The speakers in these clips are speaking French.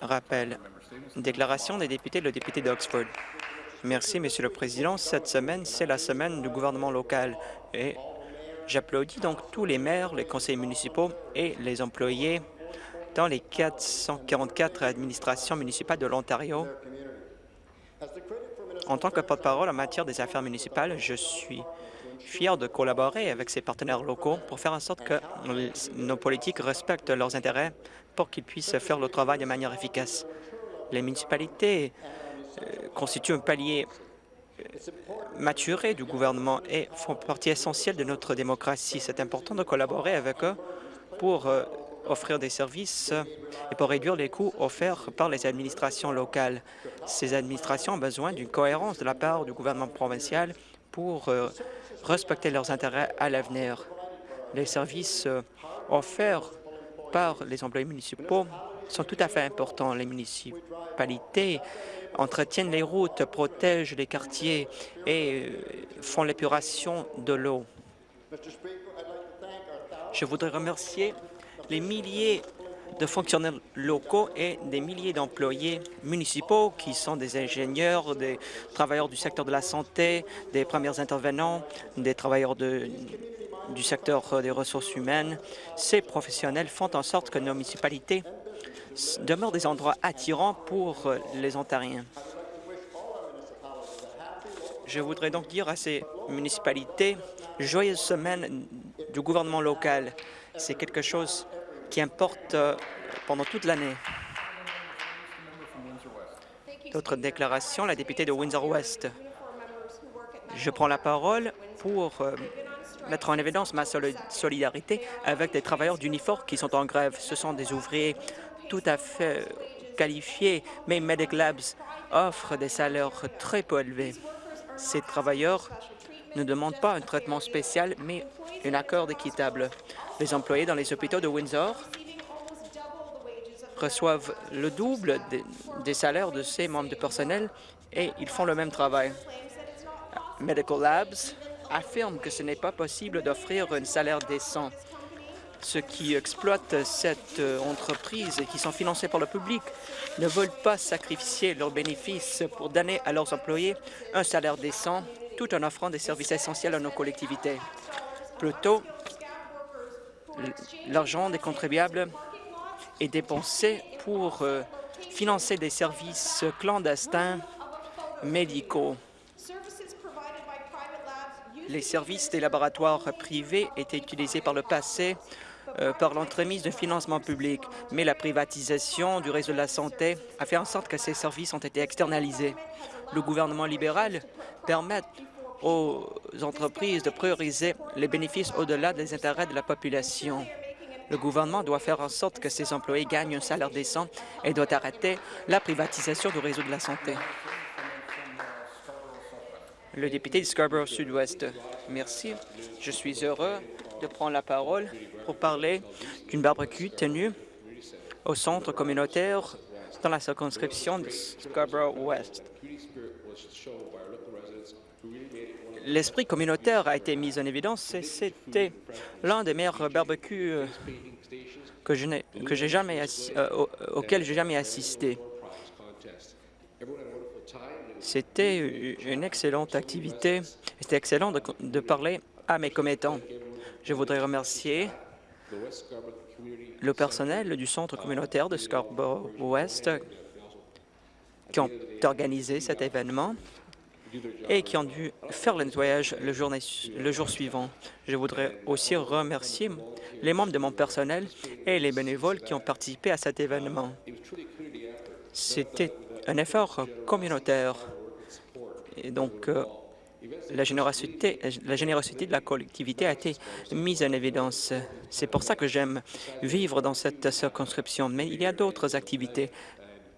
rappel. Déclaration des députés, le député d'Oxford. Merci, Monsieur le Président. Cette semaine, c'est la semaine du gouvernement local et j'applaudis donc tous les maires, les conseillers municipaux et les employés dans les 444 administrations municipales de l'Ontario. En tant que porte-parole en matière des affaires municipales, je suis fier de collaborer avec ces partenaires locaux pour faire en sorte que nos politiques respectent leurs intérêts pour qu'ils puissent faire le travail de manière efficace. Les municipalités euh, constituent un palier euh, maturé du gouvernement et font partie essentielle de notre démocratie. C'est important de collaborer avec eux pour euh, offrir des services et pour réduire les coûts offerts par les administrations locales. Ces administrations ont besoin d'une cohérence de la part du gouvernement provincial pour respecter leurs intérêts à l'avenir. Les services offerts par les employés municipaux sont tout à fait importants. Les municipalités entretiennent les routes, protègent les quartiers et euh, font l'épuration de l'eau. Je voudrais remercier les milliers de fonctionnaires locaux et des milliers d'employés municipaux qui sont des ingénieurs, des travailleurs du secteur de la santé, des premiers intervenants, des travailleurs du secteur des ressources humaines. Ces professionnels font en sorte que nos municipalités demeurent des endroits attirants pour euh, les Ontariens. Je voudrais donc dire à ces municipalités, joyeuse semaine du gouvernement local. C'est quelque chose qui importe euh, pendant toute l'année. D'autres déclarations, la députée de Windsor-West. Je prends la parole pour mettre en évidence ma solidarité avec des travailleurs d'Unifor qui sont en grève. Ce sont des ouvriers tout à fait qualifiés, mais Medic Labs offre des salaires très peu élevés. Ces travailleurs ne demandent pas un traitement spécial, mais un accord équitable. Les employés dans les hôpitaux de Windsor reçoivent le double des salaires de ces membres de personnel et ils font le même travail. Medical Labs affirme que ce n'est pas possible d'offrir un salaire décent. Ceux qui exploitent cette euh, entreprise et qui sont financés par le public ne veulent pas sacrifier leurs bénéfices pour donner à leurs employés un salaire décent tout en offrant des services essentiels à nos collectivités. Plutôt, l'argent des contribuables est dépensé pour euh, financer des services clandestins médicaux. Les services des laboratoires privés étaient utilisés par le passé euh, par l'entremise de financement public, mais la privatisation du réseau de la santé a fait en sorte que ces services ont été externalisés. Le gouvernement libéral permet aux entreprises de prioriser les bénéfices au-delà des intérêts de la population. Le gouvernement doit faire en sorte que ses employés gagnent un salaire décent et doit arrêter la privatisation du réseau de la santé. Le député de Scarborough Sud-Ouest. Merci. Je suis heureux de prendre la parole pour parler d'une barbecue tenue au centre communautaire dans la circonscription de Scarborough-Ouest. L'esprit communautaire a été mis en évidence et c'était l'un des meilleurs barbecues que j'ai jamais euh, auquel j'ai jamais assisté. C'était une excellente activité. C'était excellent de, parler à mes commettants. Je voudrais remercier le personnel du centre communautaire de Scarborough-Ouest qui ont organisé cet événement et qui ont dû faire le nettoyage le jour, le jour suivant. Je voudrais aussi remercier les membres de mon personnel et les bénévoles qui ont participé à cet événement. C'était un effort communautaire. Et donc, euh, la générosité, la générosité de la collectivité a été mise en évidence. C'est pour ça que j'aime vivre dans cette circonscription. Mais il y a d'autres activités.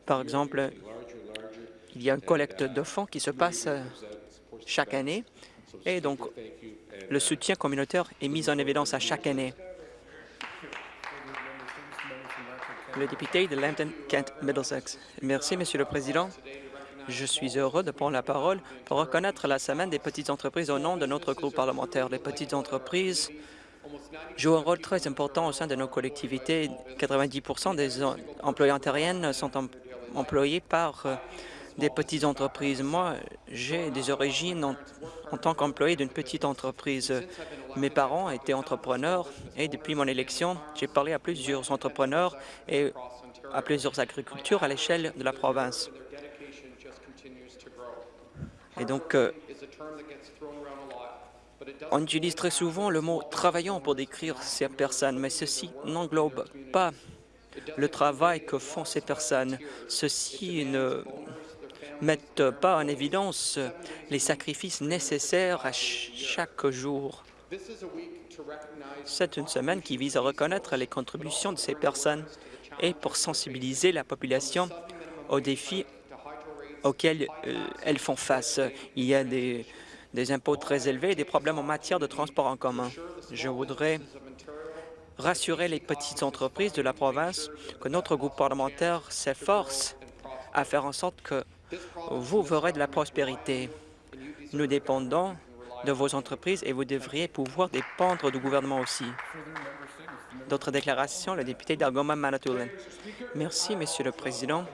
Par exemple, il y a une collecte de fonds qui se passe chaque année. Et donc, le soutien communautaire est mis en évidence à chaque année. Le député de Lambton-Kent-Middlesex. Merci, Monsieur le Président. Je suis heureux de prendre la parole pour reconnaître la Semaine des petites entreprises au nom de notre groupe parlementaire. Les petites entreprises jouent un rôle très important au sein de nos collectivités. 90% des employés ontariennes sont employés par euh, des petites entreprises. Moi, j'ai des origines en, tant qu'employé d'une petite entreprise. Mes parents étaient entrepreneurs et depuis mon élection, j'ai parlé à plusieurs entrepreneurs et à plusieurs agricultures à l'échelle de la province. Et donc, euh, on utilise très souvent le mot « travaillant » pour décrire ces personnes, mais ceci n'englobe pas le travail que font ces personnes. Ceci ne mettent pas en évidence les sacrifices nécessaires à chaque jour. C'est une semaine qui vise à reconnaître les contributions de ces personnes et pour sensibiliser la population aux défis auxquels euh, elles font face. Il y a des, des impôts très élevés et des problèmes en matière de transport en commun. Je voudrais rassurer les petites entreprises de la province que notre groupe parlementaire s'efforce à faire en sorte que vous verrez de la prospérité. Nous dépendons de vos entreprises et vous devriez pouvoir dépendre du gouvernement aussi. D'autres déclarations, le député d'Algoma Manitoulin. Merci, Monsieur le Président.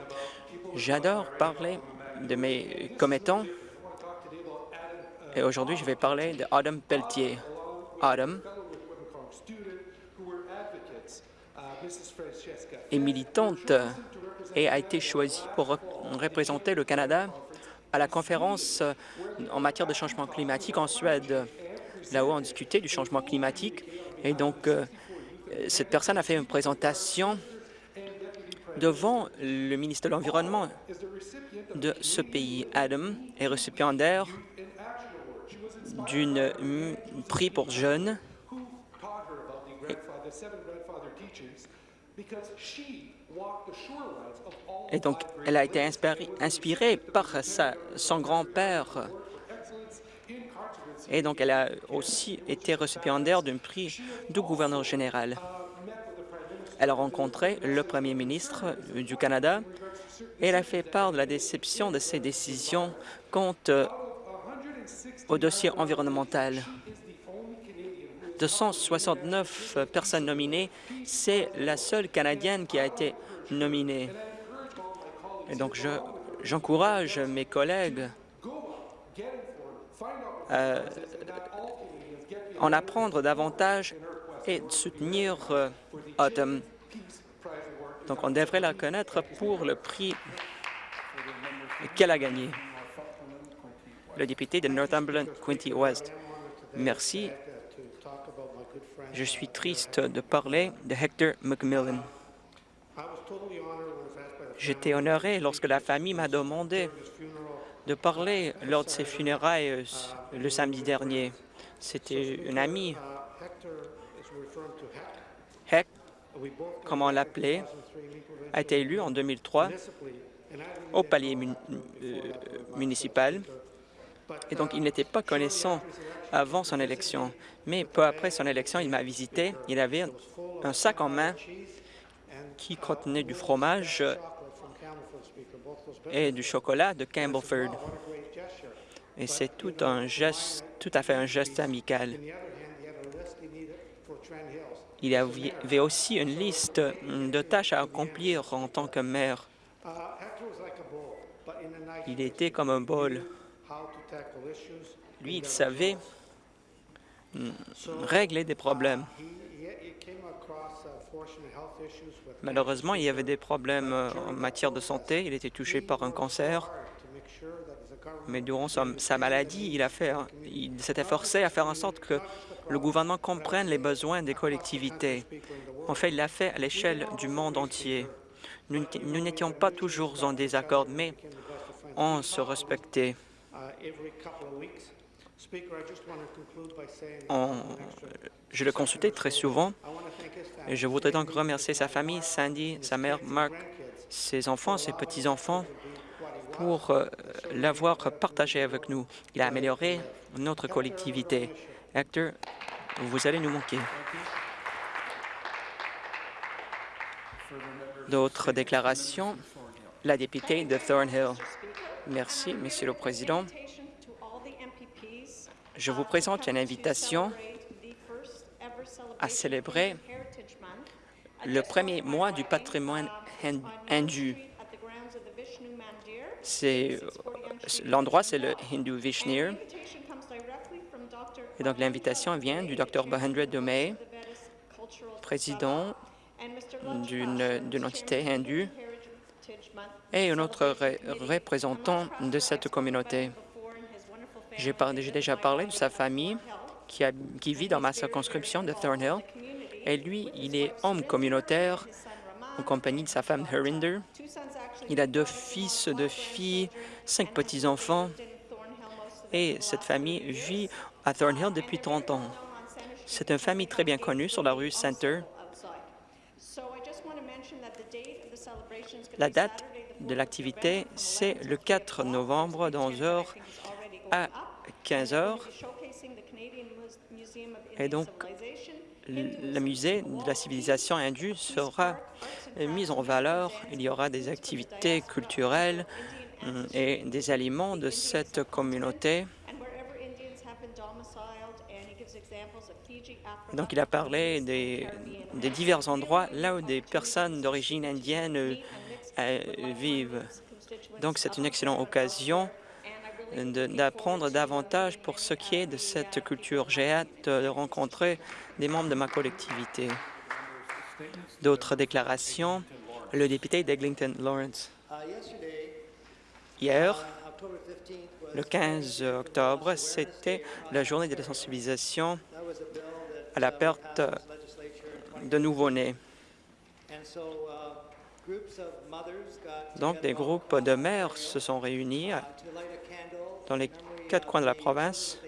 J'adore parler de mes commettants et aujourd'hui, je vais parler de Adam Pelletier. Adam est militante et a été choisie pour représenter le Canada à la conférence en matière de changement climatique en Suède. Là-haut, on discutait du changement climatique et donc euh, cette personne a fait une présentation devant le ministre de l'Environnement de ce pays. Adam est récipiendaire d'une prix pour jeunes et donc, elle a été inspirée, inspirée par sa, son grand-père. Et donc, elle a aussi été récipiendaire d'un prix du gouverneur général. Elle a rencontré le premier ministre du Canada et elle a fait part de la déception de ses décisions contre au dossier environnemental. De 169 personnes nominées, c'est la seule Canadienne qui a été nominée. Et donc, j'encourage mes collègues à en apprendre davantage et de soutenir euh, Autumn. Donc, on devrait la connaître pour le prix qu'elle a gagné le député de Northumberland, Quinty West. Merci. Je suis triste de parler de Hector McMillan. J'étais honoré lorsque la famille m'a demandé de parler lors de ses funérailles euh, le samedi dernier. C'était une amie. Heck, comme on l'appelait, a été élu en 2003 au palier euh, municipal et donc il n'était pas connaissant avant son élection. Mais peu après son élection, il m'a visité. Il avait un sac en main qui contenait du fromage et du chocolat de Campbellford. Et c'est tout un geste, tout à fait un geste amical. Il avait aussi une liste de tâches à accomplir en tant que maire. Il était comme un bol. Lui, il savait régler des problèmes. Malheureusement, il y avait des problèmes euh, en matière de santé. Il était touché par un cancer. Mais durant sa, maladie, il, a fait, il s'était forcé à faire en sorte que le gouvernement comprenne les besoins des collectivités. En fait, il l'a fait à l'échelle du monde entier. Nous n'étions pas toujours en désaccord, mais on se respectait. Je le consultais très souvent et je voudrais donc remercier sa famille, Sandy, sa mère, Mark, ses enfants, ses petits-enfants, pour euh, l'avoir partagé avec nous. Il a amélioré notre collectivité. Hector, vous allez nous manquer. D'autres déclarations? La députée de Thornhill. Merci, Monsieur le Président. Je vous présente une invitation à célébrer le premier mois du patrimoine. C'est l'endroit, c'est le Hindu Vishnir. Et donc l'invitation vient du Dr Bahendra Dumay, président d'une entité hindoue et un autre représentant de cette communauté. J'ai déjà parlé de sa famille qui, qui, vit dans ma circonscription de Thornhill. Et lui, il est homme communautaire en compagnie de sa femme Herinder. Il a deux fils, deux filles, cinq petits-enfants. Et cette famille vit à Thornhill depuis 30 ans. C'est une famille très bien connue sur la rue Center. La date de l'activité, c'est le 4 novembre, dans heures à 15 heures. Et donc, le musée de la civilisation indue sera mis en valeur. Il y aura des activités culturelles hum, et des aliments de cette communauté. Donc, il a parlé des, des divers endroits là où des personnes d'origine indienne euh, vivent. Donc, c'est une excellente occasion d'apprendre davantage pour ce qui est de cette culture. J'ai hâte de rencontrer des membres de ma collectivité. D'autres déclarations. Le député d'Eglinton Lawrence. Hier, le 15 octobre, c'était la journée de la sensibilisation à la perte de nouveau-nés. Donc, des groupes de mères se sont réunis dans les quatre coins de la province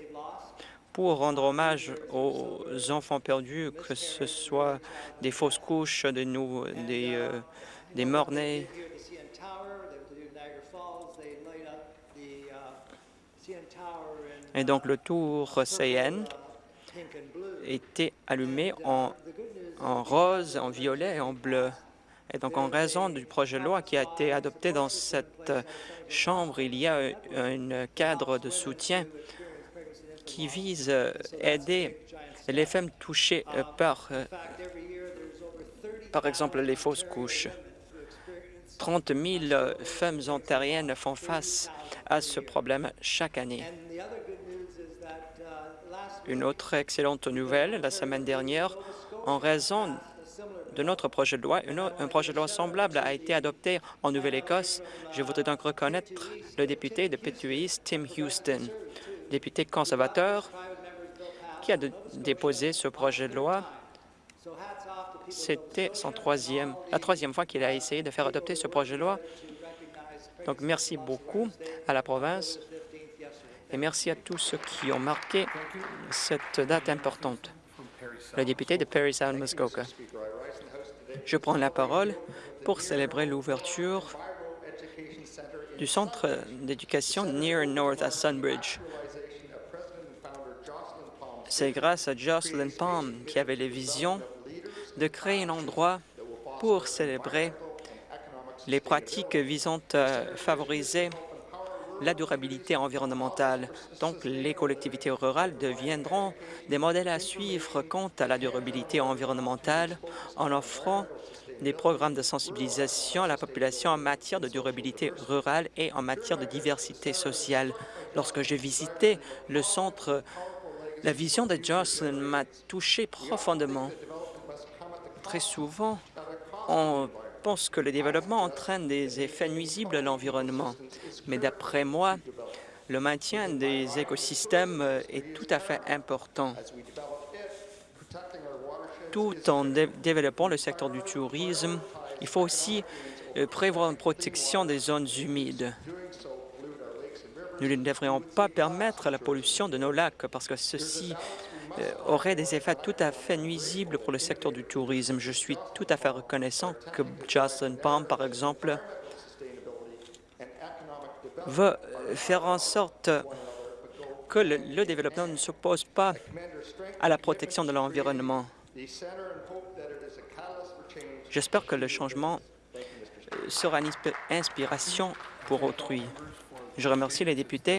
pour rendre hommage aux enfants perdus, que ce soit des fausses couches, des, euh, des morts-nés. Et donc le tour CN était allumé en, en rose, en violet et en bleu. Et donc, en raison du projet de loi qui a été adopté dans cette Chambre, il y a un cadre de soutien qui vise à aider les femmes touchées par, par exemple, les fausses couches. 30 000 femmes ontariennes font face à ce problème chaque année. Une autre excellente nouvelle, la semaine dernière, en raison de notre projet de loi. Un projet de loi semblable a été adopté en Nouvelle-Écosse. Je voudrais donc reconnaître le député de Petrie Tim Houston, député conservateur, qui a déposé ce projet de loi. C'était son troisième, la troisième fois qu'il a essayé de faire adopter ce projet de loi. Donc, merci beaucoup à la province et merci à tous ceux qui ont marqué cette date importante. Le député de Perry Sound, Muskoka. Je prends la parole pour célébrer l'ouverture du centre d'éducation Near North à Sunbridge. C'est grâce à Jocelyn Palm qui avait les visions de créer un endroit pour célébrer les pratiques visant à favoriser la durabilité environnementale. Donc, les collectivités rurales deviendront des modèles à suivre quant à la durabilité environnementale en offrant des programmes de sensibilisation à la population en matière de durabilité rurale et en matière de diversité sociale. Lorsque j'ai visité le centre, la vision de Jocelyn m'a touché profondément. Très souvent, on pense que le développement entraîne des effets nuisibles à l'environnement. Mais d'après moi, le maintien des écosystèmes est tout à fait important. Tout en développant le secteur du tourisme, il faut aussi euh, prévoir une protection des zones humides. Nous ne devrions pas permettre la pollution de nos lacs parce que ceci euh, aurait des effets tout à fait nuisibles pour le secteur du tourisme. Je suis tout à fait reconnaissant que Jocelyn Palm, par exemple, va faire en sorte que le, développement ne s'oppose pas à la protection de l'environnement. J'espère que le changement euh, sera une inspiration pour autrui. Je remercie les députés